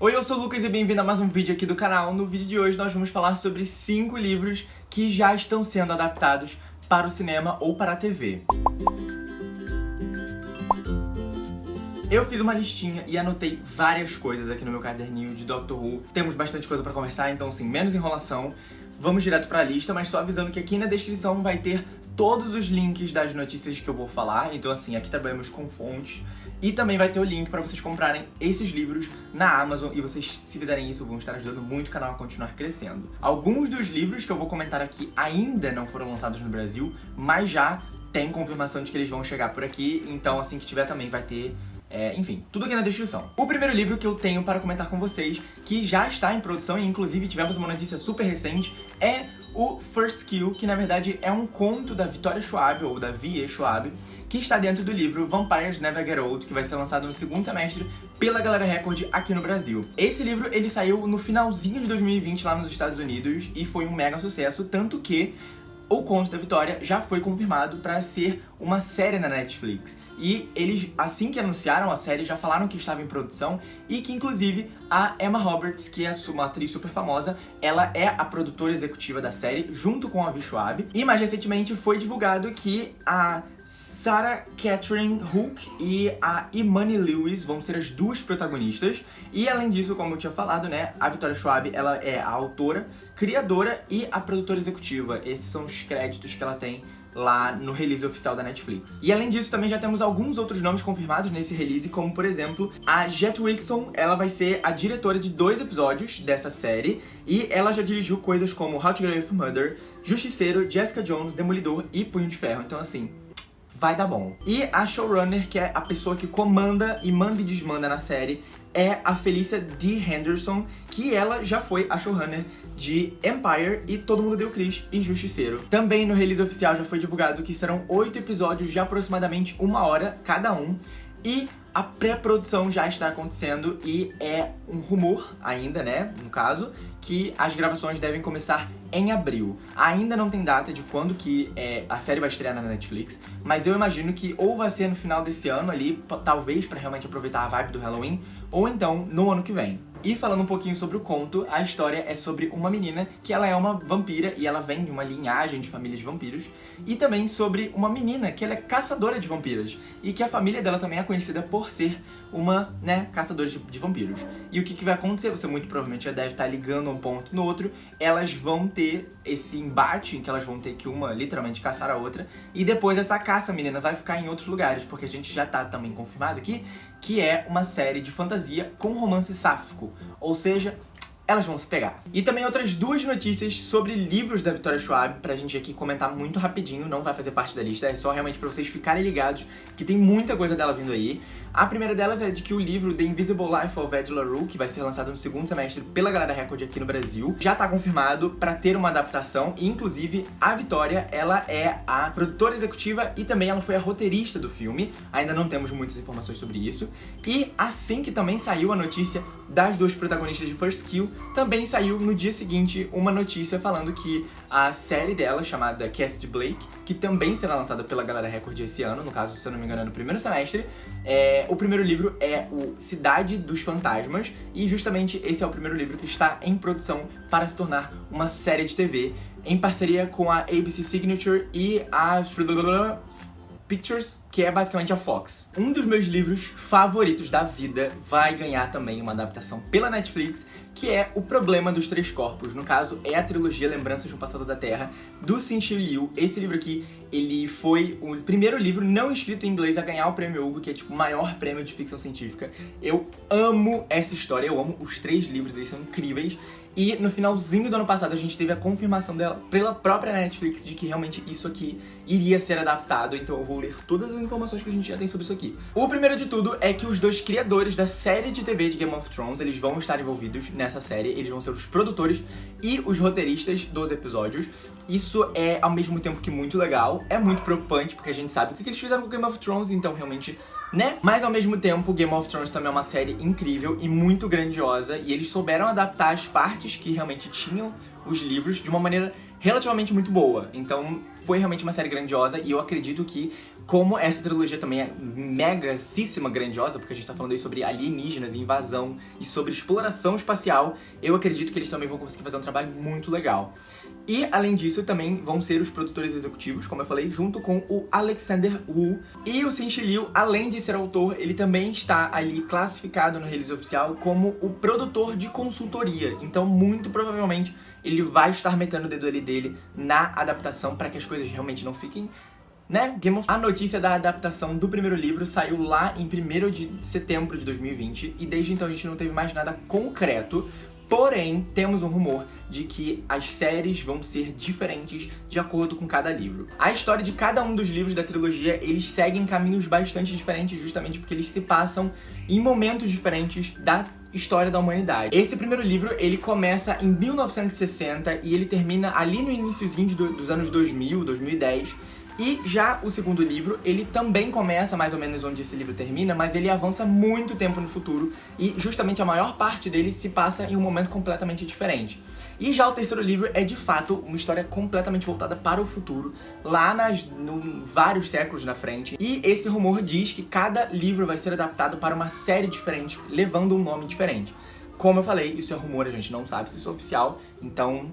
Oi, eu sou o Lucas e bem-vindo a mais um vídeo aqui do canal. No vídeo de hoje nós vamos falar sobre 5 livros que já estão sendo adaptados para o cinema ou para a TV. Eu fiz uma listinha e anotei várias coisas aqui no meu caderninho de Doctor Who. Temos bastante coisa pra conversar, então assim, menos enrolação. Vamos direto pra lista, mas só avisando que aqui na descrição vai ter todos os links das notícias que eu vou falar. Então assim, aqui trabalhamos com fontes. E também vai ter o link para vocês comprarem esses livros na Amazon e vocês, se fizerem isso, vão estar ajudando muito o canal a continuar crescendo. Alguns dos livros que eu vou comentar aqui ainda não foram lançados no Brasil, mas já tem confirmação de que eles vão chegar por aqui, então assim que tiver também vai ter é, enfim, tudo aqui na descrição. O primeiro livro que eu tenho para comentar com vocês, que já está em produção e inclusive tivemos uma notícia super recente, é o First Kill, que na verdade é um conto da Victoria Schwab, ou da V.E. Schwab, que está dentro do livro Vampires Never Get Old, que vai ser lançado no segundo semestre pela Galera Record aqui no Brasil. Esse livro, ele saiu no finalzinho de 2020 lá nos Estados Unidos e foi um mega sucesso, tanto que o Conto da Vitória já foi confirmado para ser uma série na Netflix. E eles, assim que anunciaram a série, já falaram que estava em produção e que, inclusive, a Emma Roberts, que é uma atriz super famosa, ela é a produtora executiva da série, junto com a Vi Schwab. E mais recentemente foi divulgado que a Sarah Catherine Hook e a Imani Lewis vão ser as duas protagonistas. E além disso, como eu tinha falado, né, a Victoria Schwab, ela é a autora, criadora e a produtora executiva. Esses são os créditos que ela tem lá no release oficial da Netflix. E além disso, também já temos alguns outros nomes confirmados nesse release, como por exemplo, a Jet Wixon, ela vai ser a diretora de dois episódios dessa série, e ela já dirigiu coisas como How to Get Away with Murder, Justiceiro, Jessica Jones, Demolidor e Punho de Ferro. Então assim, vai dar bom. E a showrunner, que é a pessoa que comanda e manda e desmanda na série, é a Felicia D. Henderson, que ela já foi a showrunner de Empire e Todo Mundo Deu Chris e Justiceiro. Também no release oficial já foi divulgado que serão oito episódios de aproximadamente uma hora cada um, e a pré-produção já está acontecendo e é um rumor ainda, né, no caso, que as gravações devem começar em abril. Ainda não tem data de quando que é, a série vai estrear na Netflix, mas eu imagino que ou vai ser no final desse ano ali, talvez para realmente aproveitar a vibe do Halloween, ou então no ano que vem. E falando um pouquinho sobre o conto, a história é sobre uma menina que ela é uma vampira e ela vem de uma linhagem de família de vampiros. E também sobre uma menina que ela é caçadora de vampiras e que a família dela também é conhecida por ser uma, né, caçadora de, de vampiros. E o que, que vai acontecer? Você muito provavelmente já deve estar ligando um ponto no outro. Elas vão ter esse embate em que elas vão ter que uma literalmente caçar a outra. E depois essa caça, menina, vai ficar em outros lugares, porque a gente já tá também confirmado aqui que é uma série de fantasia com romance sáfico. Ou seja, elas vão se pegar. E também outras duas notícias sobre livros da Victoria Schwab, pra gente aqui comentar muito rapidinho, não vai fazer parte da lista, é só realmente pra vocês ficarem ligados que tem muita coisa dela vindo aí. A primeira delas é de que o livro The Invisible Life of Ed LaRue, que vai ser lançado no segundo semestre pela Galera Record aqui no Brasil, já tá confirmado pra ter uma adaptação, e inclusive a Victoria, ela é a produtora executiva e também ela foi a roteirista do filme, ainda não temos muitas informações sobre isso. E assim que também saiu a notícia das duas protagonistas de First Kill, também saiu no dia seguinte uma notícia falando que a série dela, chamada Cast Blake, que também será lançada pela Galera Record esse ano, no caso, se eu não me engano, é no primeiro semestre, é, o primeiro livro é o Cidade dos Fantasmas, e justamente esse é o primeiro livro que está em produção para se tornar uma série de TV, em parceria com a ABC Signature e a Pictures, que é basicamente a Fox. Um dos meus livros favoritos da vida vai ganhar também uma adaptação pela Netflix, que é O Problema dos Três Corpos. No caso, é a trilogia Lembranças um Passado da Terra, do Xin Liu. Esse livro aqui, ele foi o primeiro livro não escrito em inglês a ganhar o prêmio Hugo, que é tipo o maior prêmio de ficção científica. Eu amo essa história, eu amo os três livros, eles são incríveis. E no finalzinho do ano passado a gente teve a confirmação dela pela própria Netflix de que realmente isso aqui iria ser adaptado, então eu vou ler todas as informações que a gente já tem sobre isso aqui. O primeiro de tudo é que os dois criadores da série de TV de Game of Thrones, eles vão estar envolvidos nessa série, eles vão ser os produtores e os roteiristas dos episódios. Isso é, ao mesmo tempo que muito legal, é muito preocupante, porque a gente sabe o que eles fizeram com Game of Thrones, então realmente né? Mas ao mesmo tempo, Game of Thrones também é uma série incrível e muito grandiosa, e eles souberam adaptar as partes que realmente tinham os livros de uma maneira relativamente muito boa. Então foi realmente uma série grandiosa e eu acredito que como essa trilogia também é megacíssima, grandiosa, porque a gente tá falando aí sobre alienígenas, invasão e sobre exploração espacial, eu acredito que eles também vão conseguir fazer um trabalho muito legal. E, além disso, também vão ser os produtores executivos, como eu falei, junto com o Alexander Wu. E o Sin Liu, além de ser autor, ele também está ali classificado no release oficial como o produtor de consultoria. Então, muito provavelmente, ele vai estar metendo o dedo ali dele na adaptação para que as coisas realmente não fiquem né? Game of... A notícia da adaptação do primeiro livro saiu lá em 1 de setembro de 2020 e desde então a gente não teve mais nada concreto. Porém, temos um rumor de que as séries vão ser diferentes de acordo com cada livro. A história de cada um dos livros da trilogia, eles seguem caminhos bastante diferentes justamente porque eles se passam em momentos diferentes da história da humanidade. Esse primeiro livro, ele começa em 1960 e ele termina ali no iníciozinho dos anos 2000, 2010, e já o segundo livro, ele também começa mais ou menos onde esse livro termina, mas ele avança muito tempo no futuro e justamente a maior parte dele se passa em um momento completamente diferente. E já o terceiro livro é de fato uma história completamente voltada para o futuro, lá nas, no, vários séculos na frente. E esse rumor diz que cada livro vai ser adaptado para uma série diferente, levando um nome diferente. Como eu falei, isso é rumor, a gente não sabe se isso é oficial, então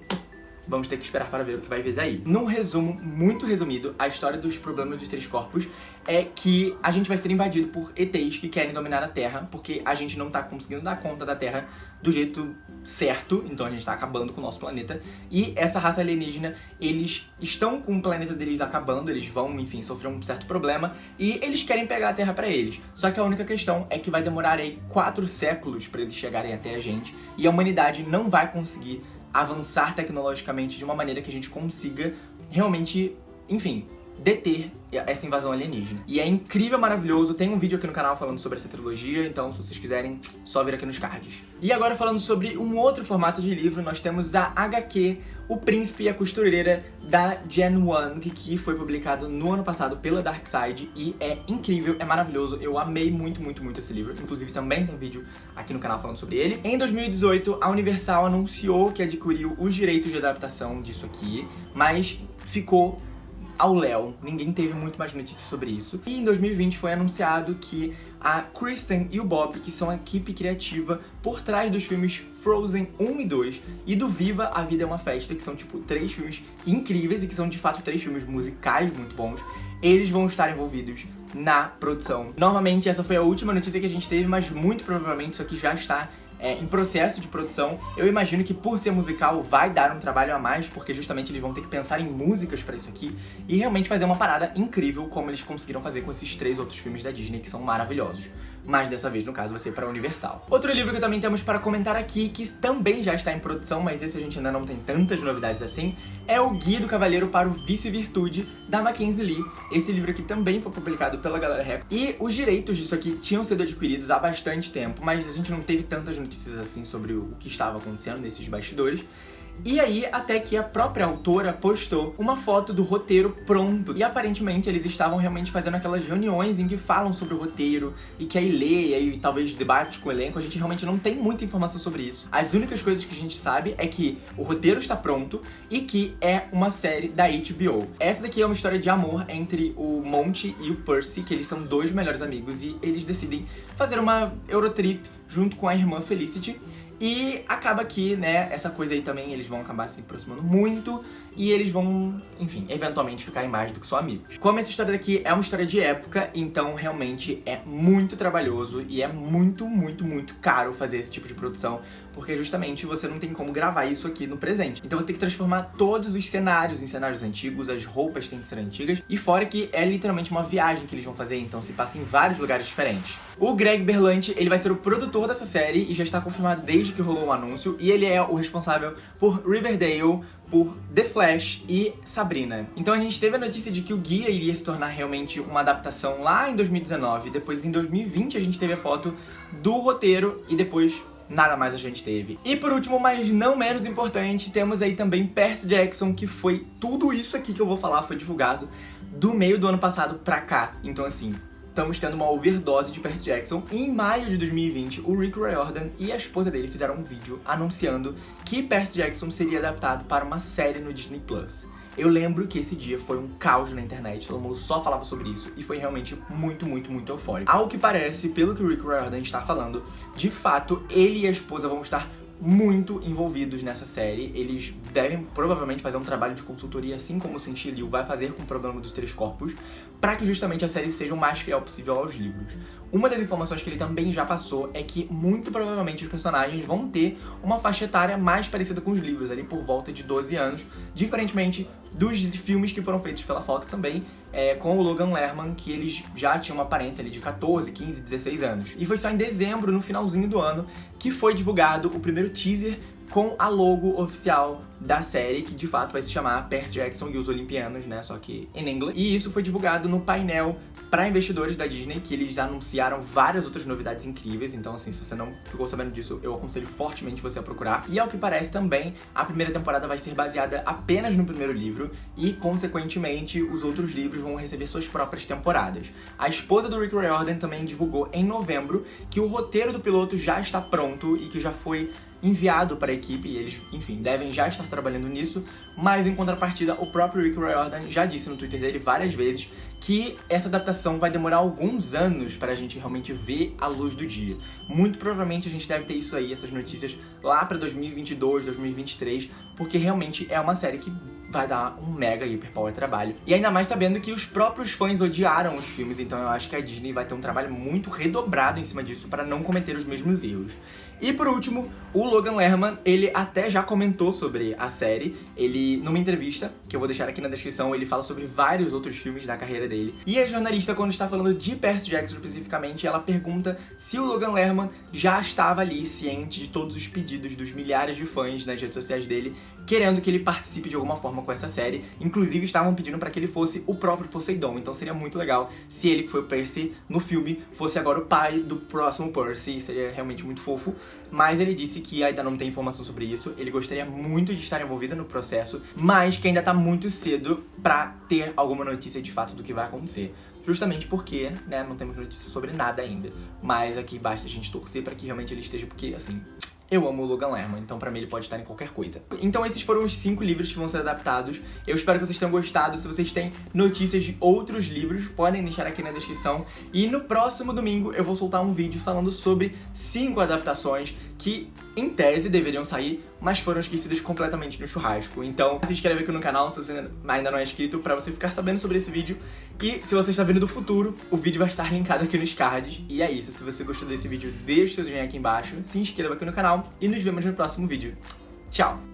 Vamos ter que esperar para ver o que vai vir daí. Num resumo muito resumido, a história dos problemas dos três corpos é que a gente vai ser invadido por ETs que querem dominar a Terra, porque a gente não tá conseguindo dar conta da Terra do jeito certo, então a gente tá acabando com o nosso planeta. E essa raça alienígena, eles estão com o planeta deles acabando, eles vão, enfim, sofrer um certo problema, e eles querem pegar a Terra pra eles. Só que a única questão é que vai demorar aí quatro séculos pra eles chegarem até a gente, e a humanidade não vai conseguir avançar tecnologicamente de uma maneira que a gente consiga realmente, enfim, deter essa invasão alienígena. E é incrível, maravilhoso, tem um vídeo aqui no canal falando sobre essa trilogia, então se vocês quiserem, só vir aqui nos cards. E agora falando sobre um outro formato de livro, nós temos a HQ O Príncipe e a Costureira da Gen Wang, que foi publicado no ano passado pela Dark Side e é incrível, é maravilhoso, eu amei muito, muito, muito esse livro, inclusive também tem vídeo aqui no canal falando sobre ele. Em 2018, a Universal anunciou que adquiriu os direitos de adaptação disso aqui, mas ficou ao Léo. Ninguém teve muito mais notícias sobre isso. E em 2020 foi anunciado que a Kristen e o Bob, que são a equipe criativa por trás dos filmes Frozen 1 e 2 e do Viva a Vida é uma Festa, que são tipo três filmes incríveis e que são de fato três filmes musicais muito bons, eles vão estar envolvidos na produção. Normalmente essa foi a última notícia que a gente teve, mas muito provavelmente isso aqui já está é, em processo de produção. Eu imagino que por ser musical vai dar um trabalho a mais, porque justamente eles vão ter que pensar em músicas pra isso aqui e realmente fazer uma parada incrível como eles conseguiram fazer com esses três outros filmes da Disney que são maravilhosos mas dessa vez, no caso, vai ser para Universal. Outro livro que também temos para comentar aqui, que também já está em produção, mas esse a gente ainda não tem tantas novidades assim, é o Guia do Cavaleiro para o Vice-Virtude, da Mackenzie Lee. Esse livro aqui também foi publicado pela Galera Record. E os direitos disso aqui tinham sido adquiridos há bastante tempo, mas a gente não teve tantas notícias assim sobre o que estava acontecendo nesses bastidores. E aí, até que a própria autora postou uma foto do roteiro pronto. E aparentemente eles estavam realmente fazendo aquelas reuniões em que falam sobre o roteiro e que aí lê e aí talvez debate com o elenco. A gente realmente não tem muita informação sobre isso. As únicas coisas que a gente sabe é que o roteiro está pronto e que é uma série da HBO. Essa daqui é uma história de amor entre o Monty e o Percy, que eles são dois melhores amigos e eles decidem fazer uma Eurotrip junto com a irmã Felicity. E acaba que, né, essa coisa aí também, eles vão acabar se aproximando muito e eles vão, enfim, eventualmente ficarem mais do que só amigos. Como essa história daqui é uma história de época, então realmente é muito trabalhoso e é muito, muito, muito caro fazer esse tipo de produção, porque justamente você não tem como gravar isso aqui no presente. Então você tem que transformar todos os cenários em cenários antigos, as roupas têm que ser antigas, e fora que é literalmente uma viagem que eles vão fazer, então se passa em vários lugares diferentes. O Greg Berlanti, ele vai ser o produtor dessa série e já está confirmado desde que rolou o anúncio, e ele é o responsável por Riverdale, por The Flash e Sabrina. Então a gente teve a notícia de que o guia iria se tornar realmente uma adaptação lá em 2019, depois em 2020 a gente teve a foto do roteiro e depois nada mais a gente teve. E por último, mas não menos importante, temos aí também Percy Jackson, que foi tudo isso aqui que eu vou falar, foi divulgado do meio do ano passado pra cá. Então assim, estamos tendo uma overdose de Percy Jackson. E em maio de 2020, o Rick Riordan e a esposa dele fizeram um vídeo anunciando que Percy Jackson seria adaptado para uma série no Disney Plus. Eu lembro que esse dia foi um caos na internet, todo mundo só falava sobre isso e foi realmente muito, muito, muito eufórico. Ao que parece, pelo que o Rick Riordan está falando, de fato, ele e a esposa vão estar muito envolvidos nessa série. Eles devem provavelmente fazer um trabalho de consultoria, assim como o Cinti Liu vai fazer com o problema dos Três Corpos, para que justamente a série seja o mais fiel possível aos livros. Uma das informações que ele também já passou é que muito provavelmente os personagens vão ter uma faixa etária mais parecida com os livros, ali por volta de 12 anos, diferentemente dos filmes que foram feitos pela Fox também, é, com o Logan Lerman, que eles já tinham uma aparência ali de 14, 15, 16 anos. E foi só em dezembro, no finalzinho do ano, que foi divulgado o primeiro teaser com a logo oficial da série, que de fato vai se chamar Percy Jackson e os Olimpianos, né, só que em inglês. E isso foi divulgado no painel para investidores da Disney, que eles anunciaram várias outras novidades incríveis, então assim, se você não ficou sabendo disso, eu aconselho fortemente você a procurar. E ao que parece também, a primeira temporada vai ser baseada apenas no primeiro livro e, consequentemente, os outros livros vão receber suas próprias temporadas. A esposa do Rick Riordan também divulgou em novembro que o roteiro do piloto já está pronto e que já foi enviado para a equipe e eles, enfim, devem já estar trabalhando nisso, mas em contrapartida, o próprio Rick Riordan já disse no Twitter dele várias vezes que essa adaptação vai demorar alguns anos para a gente realmente ver a luz do dia. Muito provavelmente a gente deve ter isso aí, essas notícias, lá para 2022, 2023, porque realmente é uma série que vai dar um mega hiper power trabalho. E ainda mais sabendo que os próprios fãs odiaram os filmes, então eu acho que a Disney vai ter um trabalho muito redobrado em cima disso para não cometer os mesmos erros. E por último, o Logan Lerman, ele até já comentou sobre a série, ele, numa entrevista, que eu vou deixar aqui na descrição, ele fala sobre vários outros filmes da carreira dele. E a jornalista, quando está falando de Percy Jackson especificamente, ela pergunta se o Logan Lerman já estava ali ciente de todos os pedidos dos milhares de fãs nas redes sociais dele, querendo que ele participe de alguma forma com essa série. Inclusive, estavam pedindo para que ele fosse o próprio Poseidon, então seria muito legal se ele que foi o Percy no filme fosse agora o pai do próximo Percy, seria realmente muito fofo. Mas ele disse que ainda não tem informação sobre isso, ele gostaria muito de estar envolvido no processo, mas que ainda tá muito cedo pra ter alguma notícia de fato do que vai acontecer. Justamente porque, né, não temos notícia sobre nada ainda. Mas aqui basta a gente torcer pra que realmente ele esteja, porque, assim, eu amo o Logan Lerman, então pra mim ele pode estar em qualquer coisa. Então esses foram os cinco livros que vão ser adaptados. Eu espero que vocês tenham gostado. Se vocês têm notícias de outros livros, podem deixar aqui na descrição. E no próximo domingo eu vou soltar um vídeo falando sobre cinco adaptações que, em tese, deveriam sair, mas foram esquecidas completamente no churrasco. Então se inscreve aqui no canal se você ainda não é inscrito pra você ficar sabendo sobre esse vídeo. E se você está vindo do futuro, o vídeo vai estar linkado aqui nos cards. E é isso, se você gostou desse vídeo, deixa o seu joinha aqui embaixo, se inscreva aqui no canal e nos vemos no próximo vídeo. Tchau!